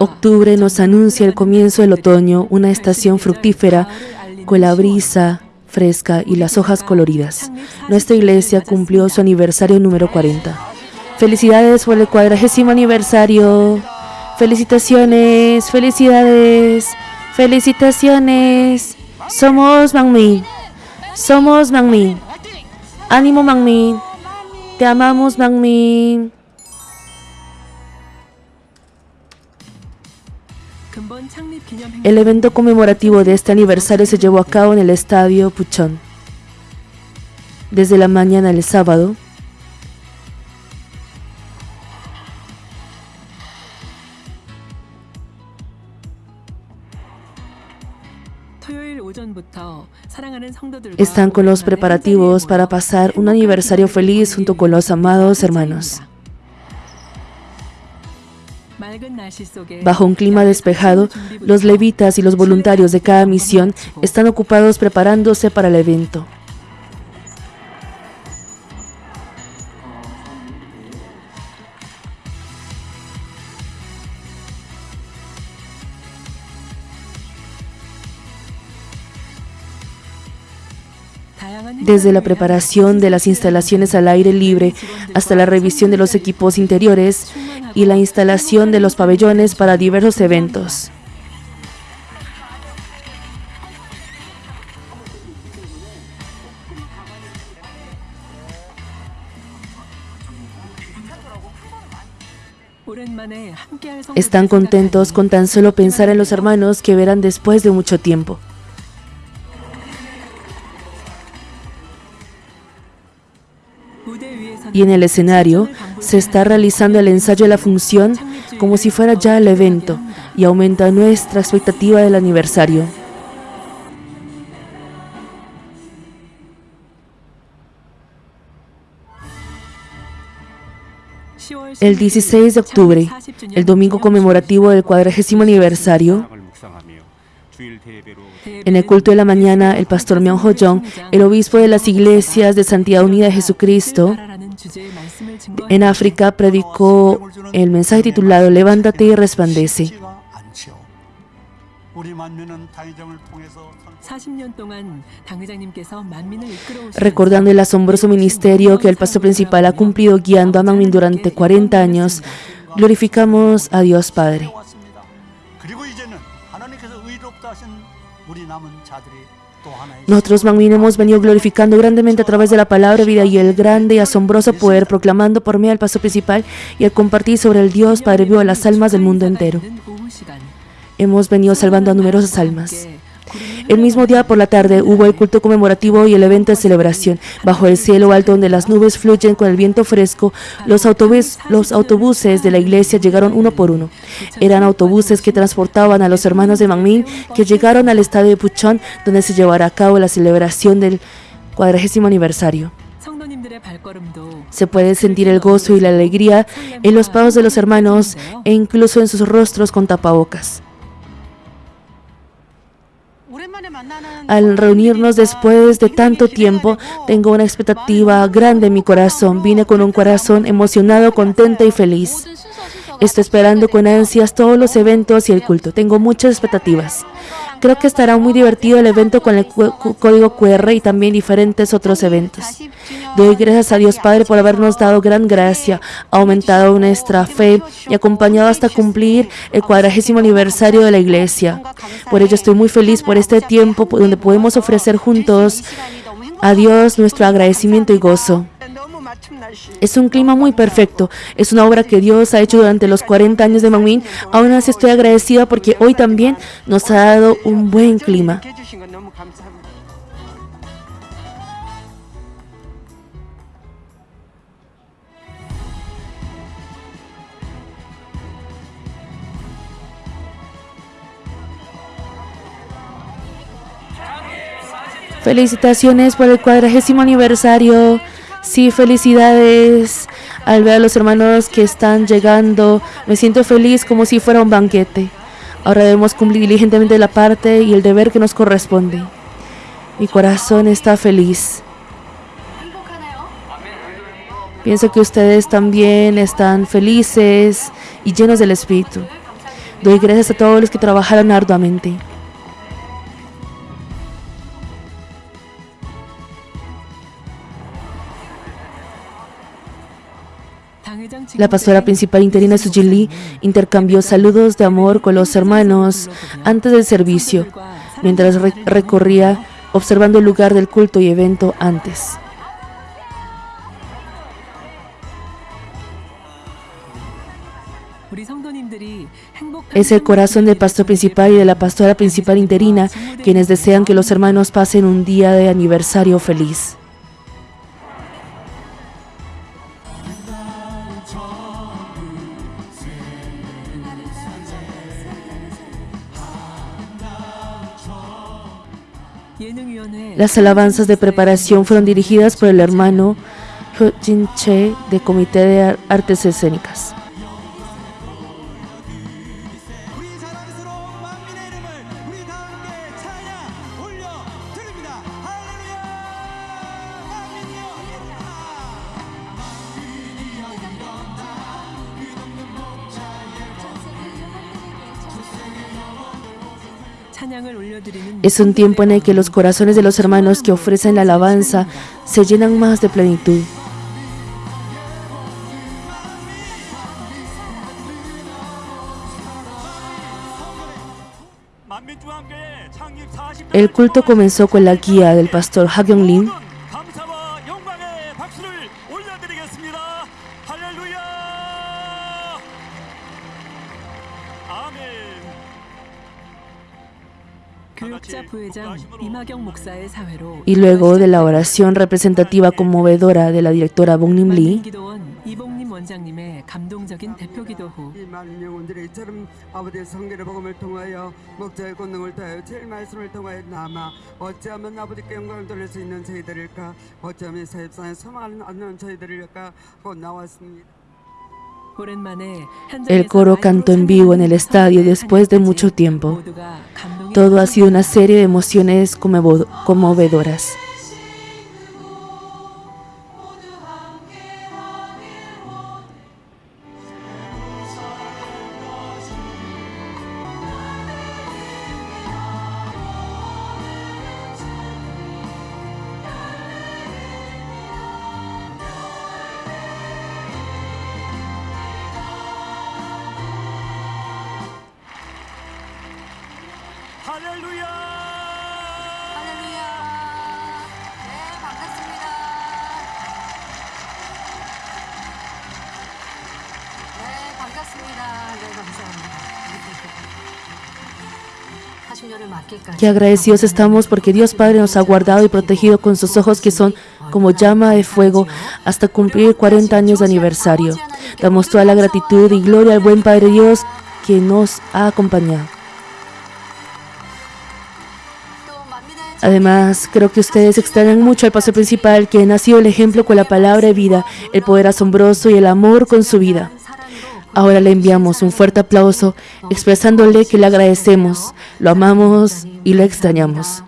Octubre nos anuncia el comienzo del otoño, una estación fructífera con la brisa fresca y las hojas coloridas. Nuestra iglesia cumplió su aniversario número 40. Felicidades por el cuadragésimo aniversario. Felicitaciones, felicidades, felicitaciones. Somos Mangmin. Somos Mangmin. Ánimo Mangmin. Te amamos Mangmin. El evento conmemorativo de este aniversario se llevó a cabo en el estadio Puchón. Desde la mañana del sábado, están con los preparativos para pasar un aniversario feliz junto con los amados hermanos. Bajo un clima despejado, los levitas y los voluntarios de cada misión están ocupados preparándose para el evento. Desde la preparación de las instalaciones al aire libre hasta la revisión de los equipos interiores y la instalación de los pabellones para diversos eventos. Están contentos con tan solo pensar en los hermanos que verán después de mucho tiempo. Y en el escenario se está realizando el ensayo de la función como si fuera ya el evento y aumenta nuestra expectativa del aniversario. El 16 de octubre, el domingo conmemorativo del cuadragésimo aniversario, en el culto de la mañana, el pastor Myung-ho Jong, el obispo de las iglesias de Santidad Unida de Jesucristo, en África predicó el mensaje titulado Levántate y resplandece. Recordando el asombroso ministerio que el pastor principal ha cumplido guiando a Manmin durante 40 años, glorificamos a Dios Padre. Nosotros, Mangmin, hemos venido glorificando grandemente a través de la palabra vida y el grande y asombroso poder, proclamando por medio del paso principal y al compartir sobre el Dios Padre vivo a las almas del mundo entero. Hemos venido salvando a numerosas almas. El mismo día por la tarde hubo el culto conmemorativo y el evento de celebración. Bajo el cielo alto donde las nubes fluyen con el viento fresco, los, autobuses de la iglesia llegaron uno por uno. Eran autobuses que transportaban a los hermanos de Mangmin que llegaron al estadio de Puchón donde se llevará a cabo la celebración del cuadragésimo aniversario. Se puede sentir el gozo y la alegría en los pasos de los hermanos e incluso en sus rostros con tapabocas. Al reunirnos después de tanto tiempo, tengo una expectativa grande en mi corazón. Vine con un corazón emocionado, contento y feliz. Estoy esperando con ansias todos los eventos y el culto. Tengo muchas expectativas. Creo que estará muy divertido el evento con el código QR y también diferentes otros eventos. Doy gracias a Dios Padre por habernos dado gran gracia, aumentado nuestra fe y acompañado hasta cumplir el cuadragésimo aniversario de la iglesia. Por ello estoy muy feliz por este tiempo donde podemos ofrecer juntos a Dios nuestro agradecimiento y gozo. Es un clima muy perfecto. Es una obra que Dios ha hecho durante los 40 años de Mangmin. Aún así estoy agradecida porque hoy también nos ha dado un buen clima. Felicitaciones por el cuadragésimo aniversario. Sí, felicidades al ver a los hermanos que están llegando. Me siento feliz como si fuera un banquete. Ahora debemos cumplir diligentemente la parte y el deber que nos corresponde. Mi corazón está feliz. Pienso que ustedes también están felices y llenos del Espíritu. Doy gracias a todos los que trabajaron arduamente. La pastora principal interina Suji Lee intercambió saludos de amor con los hermanos antes del servicio, mientras recorría observando el lugar del culto y evento antes. Es el corazón del pastor principal y de la pastora principal interina quienes desean que los hermanos pasen un día de aniversario feliz. Las alabanzas de preparación fueron dirigidas por el hermano Jin Che de Comité de Artes Escénicas. Es un tiempo en el que los corazones de los hermanos que ofrecen la alabanza se llenan más de plenitud. El culto comenzó con la guía del pastor Hagyong Lin y luego de la oración representativa conmovedora de la directora Bong Nim Lee, el coro cantó en vivo en el estadio después de mucho tiempo. Todo ha sido una serie de emociones conmovedoras. Qué agradecidos estamos porque Dios Padre nos ha guardado y protegido con sus ojos que son como llama de fuego hasta cumplir 40 años de aniversario. Damos toda la gratitud y gloria al buen Padre Dios que nos ha acompañado. Además, creo que ustedes extrañan mucho al paso principal, quien ha sido el ejemplo con la palabra de vida, el poder asombroso y el amor con su vida. Ahora le enviamos un fuerte aplauso expresándole que le agradecemos, lo amamos y lo extrañamos.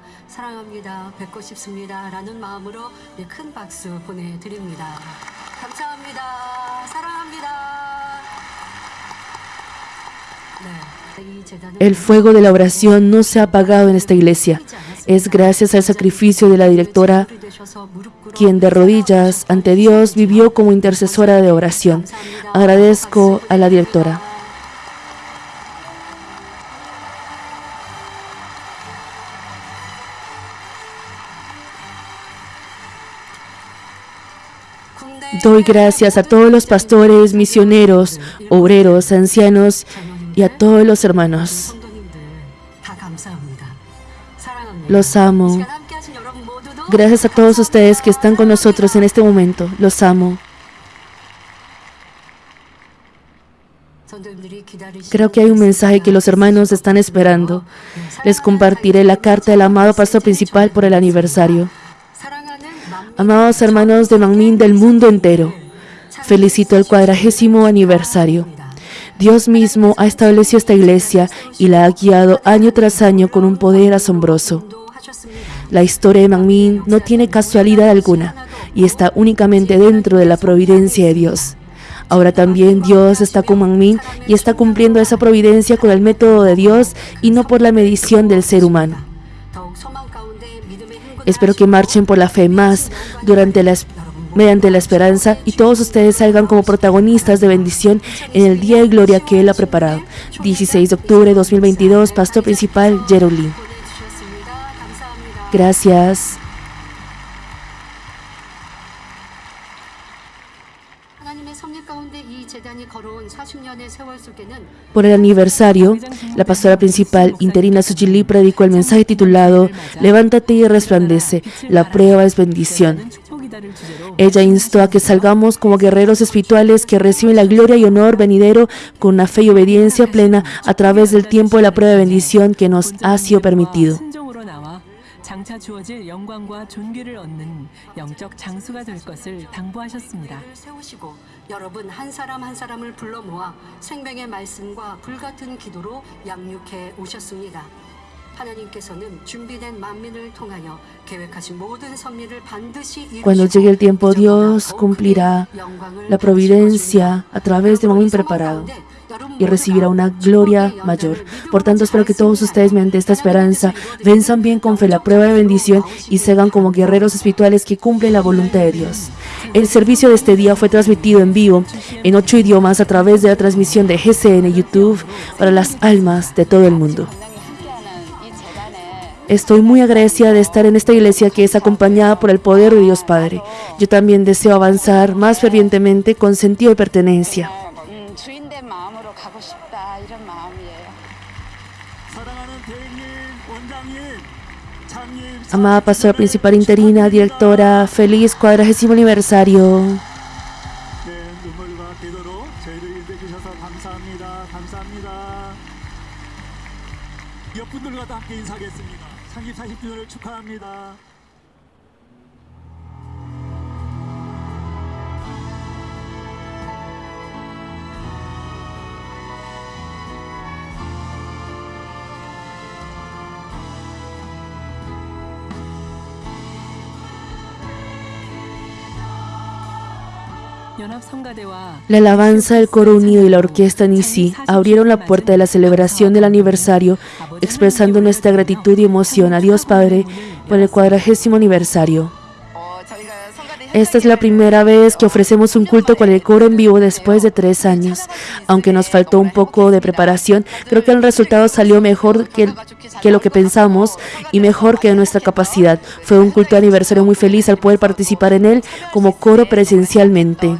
El fuego de la oración no se ha apagado en esta iglesia. Es gracias al sacrificio de la directora, quien de rodillas ante Dios vivió como intercesora de oración. Agradezco a la directora. Doy gracias a todos los pastores, misioneros, obreros, ancianos y a todos los hermanos. Los amo. Gracias a todos ustedes que están con nosotros en este momento. Los amo. Creo que hay un mensaje que los hermanos están esperando. Les compartiré la carta del amado pastor principal por el aniversario. Amados hermanos de Mangmin del mundo entero, felicito el cuadragésimo aniversario. Dios mismo ha establecido esta iglesia y la ha guiado año tras año con un poder asombroso. La historia de Mangmin no tiene casualidad alguna y está únicamente dentro de la providencia de Dios. Ahora también Dios está con Manmin y está cumpliendo esa providencia con el método de Dios y no por la medición del ser humano. Espero que marchen por la fe más durante la mediante la esperanza y todos ustedes salgan como protagonistas de bendición en el día de gloria que Él ha preparado. 16 de octubre de 2022, Pastor Principal Jerolín. Gracias. Por el aniversario, la pastora principal interina Sujili predicó el mensaje titulado Levántate y resplandece, la prueba es bendición. Ella instó a que salgamos como guerreros espirituales que reciben la gloria y honor venidero con una fe y obediencia plena a través del tiempo de la prueba de bendición que nos ha sido permitido. Cuando llegue el tiempo, Dios cumplirá la providencia a través de un preparado y recibirá una gloria mayor. Por tanto, espero que todos ustedes, mediante esta esperanza, venzan bien con fe la prueba de bendición y se hagan como guerreros espirituales que cumplen la voluntad de Dios. El servicio de este día fue transmitido en vivo en ocho idiomas a través de la transmisión de GCN YouTube para las almas de todo el mundo. Estoy muy agradecida de estar en esta iglesia que es acompañada por el poder de Dios Padre. Yo también deseo avanzar más fervientemente con sentido de pertenencia. Amada pastora principal interina, directora, feliz cuadragésimo aniversario. 대표를 축하합니다. La alabanza del coro unido y la orquesta Nisi abrieron la puerta de la celebración del aniversario, expresando nuestra gratitud y emoción a Dios Padre por el cuadragésimo aniversario. Esta es la primera vez que ofrecemos un culto con el coro en vivo después de tres años. Aunque nos faltó un poco de preparación, creo que el resultado salió mejor que, lo que pensamos y mejor que nuestra capacidad. Fue un culto de aniversario muy feliz al poder participar en él como coro presencialmente.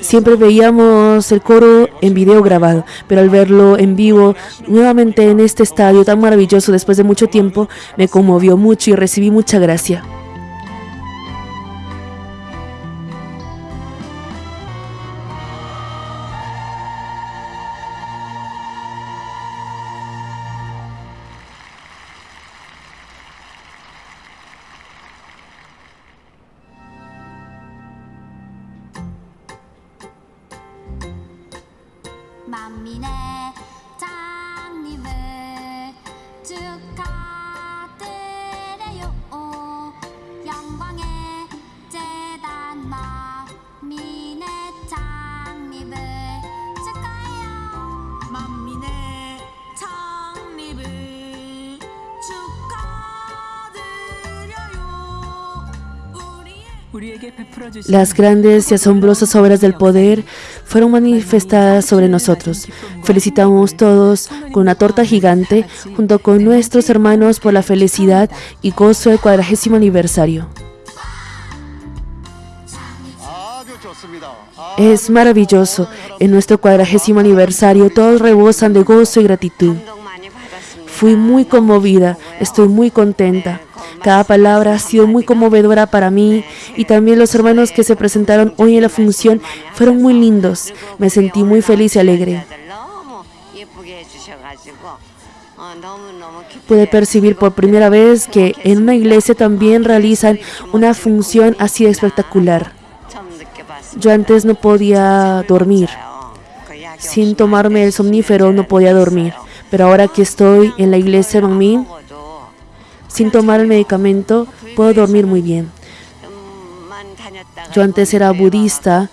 Siempre veíamos el coro en video grabado, pero al verlo en vivo nuevamente en este estadio tan maravilloso después de mucho tiempo, me conmovió mucho y recibí mucha gracia. Las grandes y asombrosas obras del poder fueron manifestadas sobre nosotros. Felicitamos todos con una torta gigante junto con nuestros hermanos por la felicidad y gozo del cuadragésimo aniversario. Es maravilloso. En nuestro cuadragésimo aniversario todos rebosan de gozo y gratitud. Fui muy conmovida, estoy muy contenta. Cada palabra ha sido muy conmovedora para mí y también los hermanos que se presentaron hoy en la función fueron muy lindos. Me sentí muy feliz y alegre. Pude percibir por primera vez que en una iglesia también realizan una función así espectacular. Yo antes no podía dormir. Sin tomarme el somnífero no podía dormir. Pero ahora que estoy en la iglesia Mangmin, sin tomar el medicamento puedo dormir muy bien. Yo antes era budista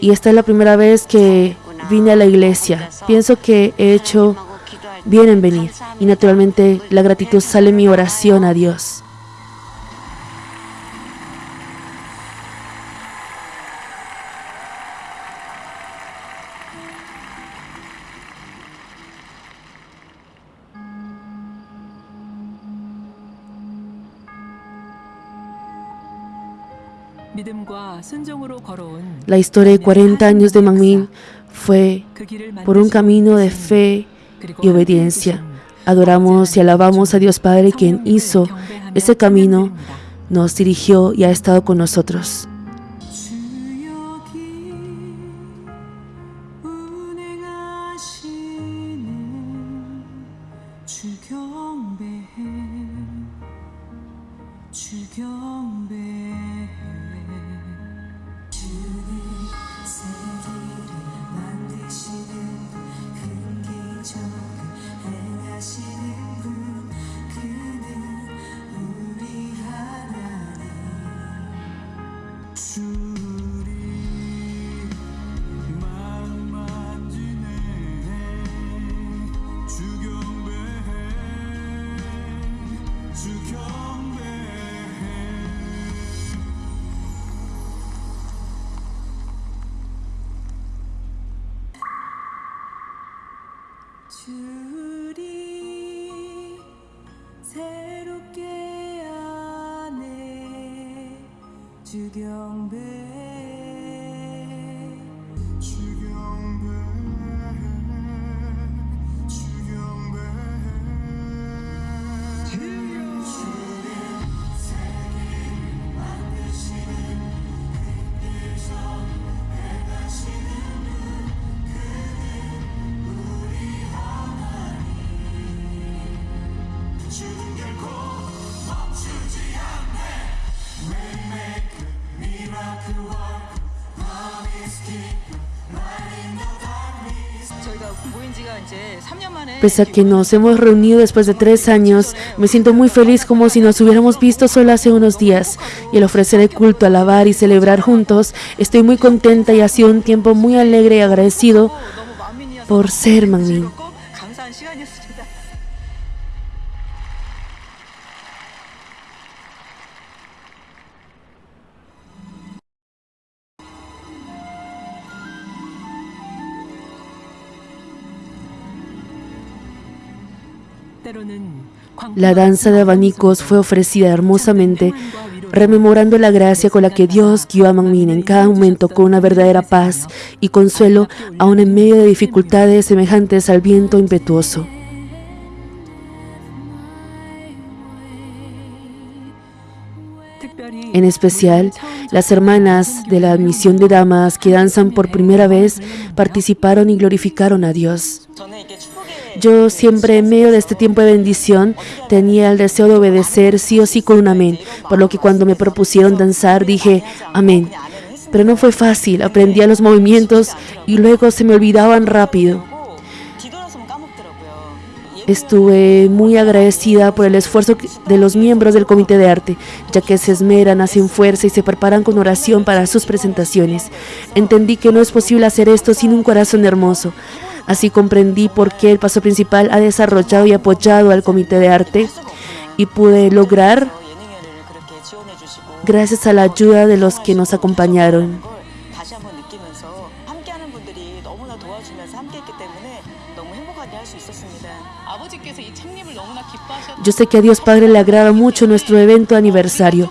y esta es la primera vez que vine a la iglesia. Pienso que he hecho bien en venir y naturalmente la gratitud sale en mi oración a Dios. La historia de 40 años de Mangmin fue por un camino de fe y obediencia. Adoramos y alabamos a Dios Padre quien hizo ese camino, nos dirigió y ha estado con nosotros. 주경배 주 Pese a que nos hemos reunido después de tres años, me siento muy feliz como si nos hubiéramos visto solo hace unos días. Y al ofrecer el culto, alabar y celebrar juntos, estoy muy contenta y ha sido un tiempo muy alegre y agradecido por ser Magmin. La danza de abanicos fue ofrecida hermosamente, rememorando la gracia con la que Dios guió a Mangmin en cada momento con una verdadera paz y consuelo, aun en medio de dificultades semejantes al viento impetuoso. En especial, las hermanas de la admisión de damas que danzan por primera vez participaron y glorificaron a Dios. Yo siempre en medio de este tiempo de bendición tenía el deseo de obedecer sí o sí con un amén, por lo que cuando me propusieron danzar dije amén. Pero no fue fácil, aprendía los movimientos y luego se me olvidaban rápido. Estuve muy agradecida por el esfuerzo de los miembros del comité de arte, ya que se esmeran, hacen fuerza y se preparan con oración para sus presentaciones. Entendí que no es posible hacer esto sin un corazón hermoso. Así comprendí por qué el paso principal ha desarrollado y apoyado al comité de arte y pude lograr gracias a la ayuda de los que nos acompañaron. Yo sé que a Dios Padre le agrada mucho nuestro evento aniversario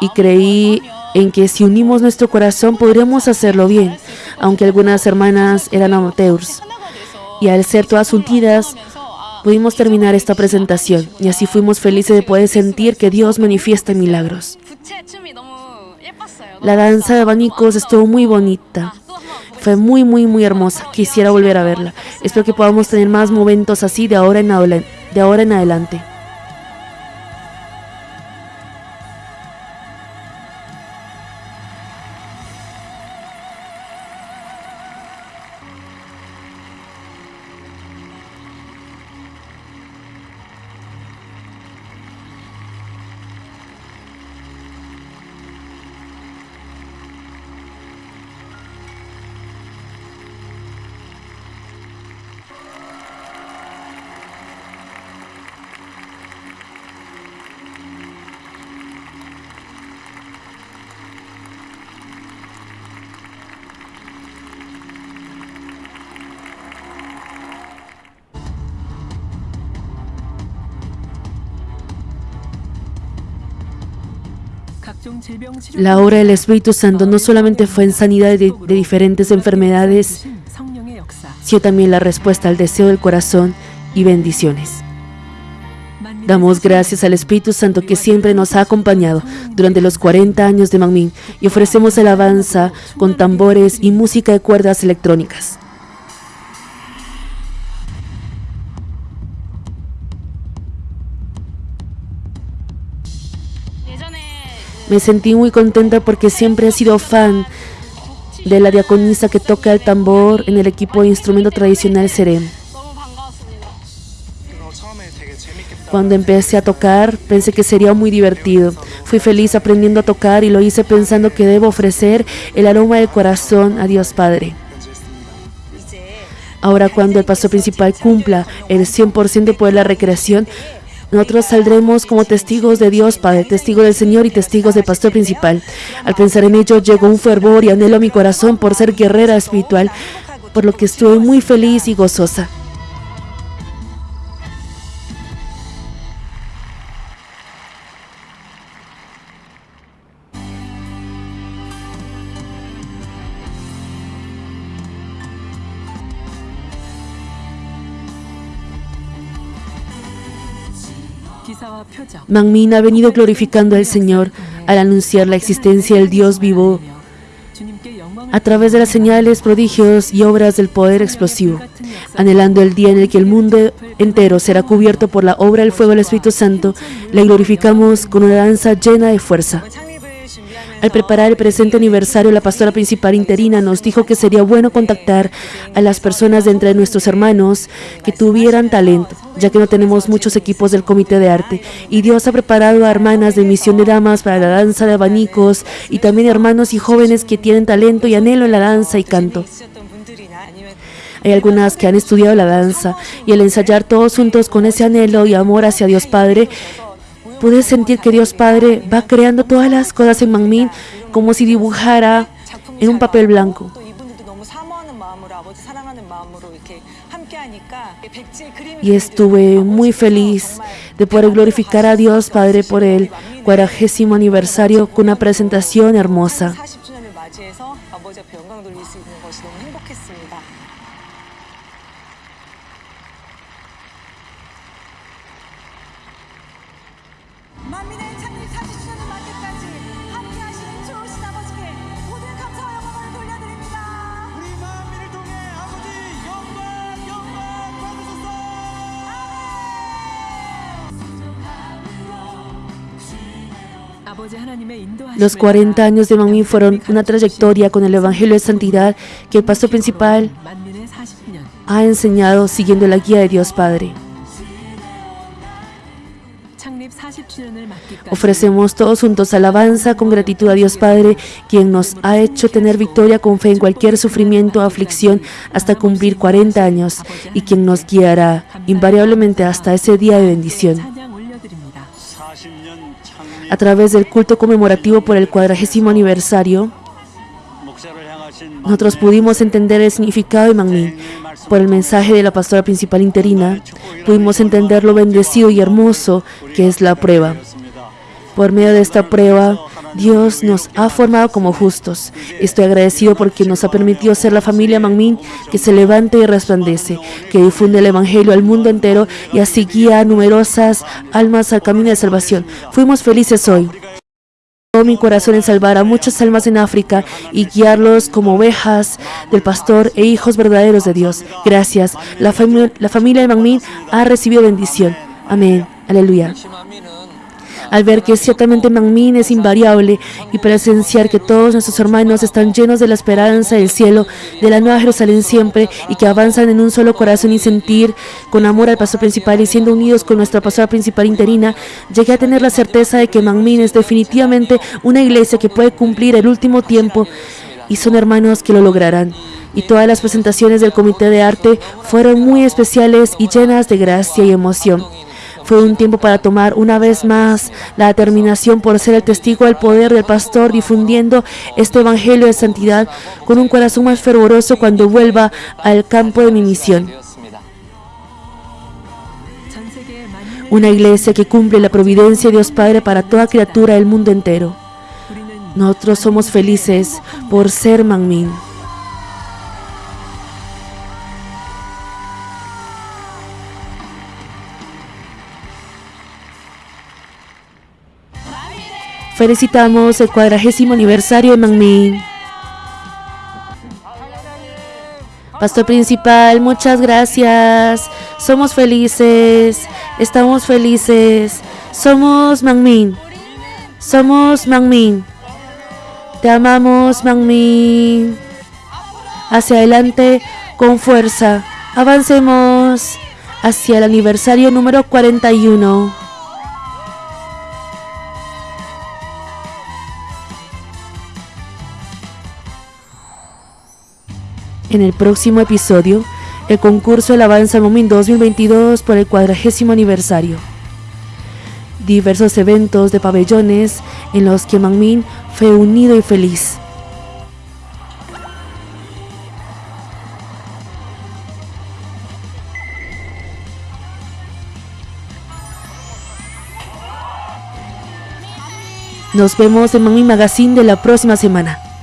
y creí en que si unimos nuestro corazón podríamos hacerlo bien, aunque algunas hermanas eran amateurs y al ser todas unidas pudimos terminar esta presentación y así fuimos felices de poder sentir que Dios manifiesta milagros. La danza de abanicos estuvo muy bonita. Fue muy, muy, muy hermosa. Quisiera volver a verla. Espero que podamos tener más momentos así de ahora en, de ahora en adelante. La obra del Espíritu Santo no solamente fue en sanidad de, diferentes enfermedades, sino también la respuesta al deseo del corazón y bendiciones. Damos gracias al Espíritu Santo que siempre nos ha acompañado durante los 40 años de Mangmin y ofrecemos alabanza con tambores y música de cuerdas electrónicas. Me sentí muy contenta porque siempre he sido fan de la diaconisa que toca el tambor en el equipo de instrumento tradicional Serem. Cuando empecé a tocar, pensé que sería muy divertido. Fui feliz aprendiendo a tocar y lo hice pensando que debo ofrecer el aroma del corazón a Dios Padre. Ahora cuando el paso principal cumpla el 100% por la recreación, nosotros saldremos como testigos de Dios Padre, testigos del Señor y testigos del pastor principal. Al pensar en ello llegó un fervor y anhelo a mi corazón por ser guerrera espiritual, por lo que estuve muy feliz y gozosa. Mangmin ha venido glorificando al Señor al anunciar la existencia del Dios vivo a través de las señales, prodigios y obras del poder explosivo, anhelando el día en el que el mundo entero será cubierto por la obra del fuego del Espíritu Santo, le glorificamos con una danza llena de fuerza. Al preparar el presente aniversario, la pastora principal interina nos dijo que sería bueno contactar a las personas de entre nuestros hermanos que tuvieran talento, ya que no tenemos muchos equipos del comité de arte. Y Dios ha preparado a hermanas de misión de damas para la danza de abanicos y también hermanos y jóvenes que tienen talento y anhelo en la danza y canto. Hay algunas que han estudiado la danza y al ensayar todos juntos con ese anhelo y amor hacia Dios Padre, pude sentir que Dios Padre va creando todas las cosas en Mangmin como si dibujara en un papel blanco. Y estuve muy feliz de poder glorificar a Dios Padre por el cuadragésimo aniversario con una presentación hermosa. Los 40 años de Mangmin fueron una trayectoria con el Evangelio de Santidad que el pastor principal ha enseñado siguiendo la guía de Dios Padre. Ofrecemos todos juntos alabanza con gratitud a Dios Padre, quien nos ha hecho tener victoria con fe en cualquier sufrimiento o aflicción hasta cumplir 40 años y quien nos guiará invariablemente hasta ese día de bendición a través del culto conmemorativo por el cuadragésimo aniversario, nosotros pudimos entender el significado de Mangmin. Por el mensaje de la pastora principal interina, pudimos entender lo bendecido y hermoso que es la prueba. Por medio de esta prueba, Dios nos ha formado como justos. Estoy agradecido porque nos ha permitido ser la familia Mangmin que se levanta y resplandece, que difunde el Evangelio al mundo entero y así guía a numerosas almas al camino de salvación. Fuimos felices hoy todo mi corazón en salvar a muchas almas en África y guiarlos como ovejas del pastor e hijos verdaderos de Dios. Gracias. La, la familia de Mangmin ha recibido bendición. Amén. Aleluya al ver que ciertamente Mangmin es invariable y presenciar que todos nuestros hermanos están llenos de la esperanza del cielo, de la nueva Jerusalén siempre y que avanzan en un solo corazón y sentir con amor al pastor principal y siendo unidos con nuestra pastora principal interina, llegué a tener la certeza de que Mangmin es definitivamente una iglesia que puede cumplir el último tiempo y son hermanos que lo lograrán y todas las presentaciones del comité de arte fueron muy especiales y llenas de gracia y emoción. Fue un tiempo para tomar una vez más la determinación por ser el testigo del poder del pastor difundiendo este evangelio de santidad con un corazón más fervoroso cuando vuelva al campo de mi misión. Una iglesia que cumple la providencia de Dios Padre para toda criatura del mundo entero. Nosotros somos felices por ser Mangmin. Felicitamos el cuadragésimo aniversario de Mangmin. Pastor principal, muchas gracias. Somos felices. Estamos felices. Somos Mangmin. Somos Mangmin. Te amamos, Mangmin. Hacia adelante con fuerza. Avancemos hacia el aniversario número 41. En el próximo episodio, el concurso Alabanza Momin 2022 por el cuadragésimo aniversario. Diversos eventos de pabellones en los que Mangmin fue unido y feliz. Nos vemos en Mangmin Magazine de la próxima semana.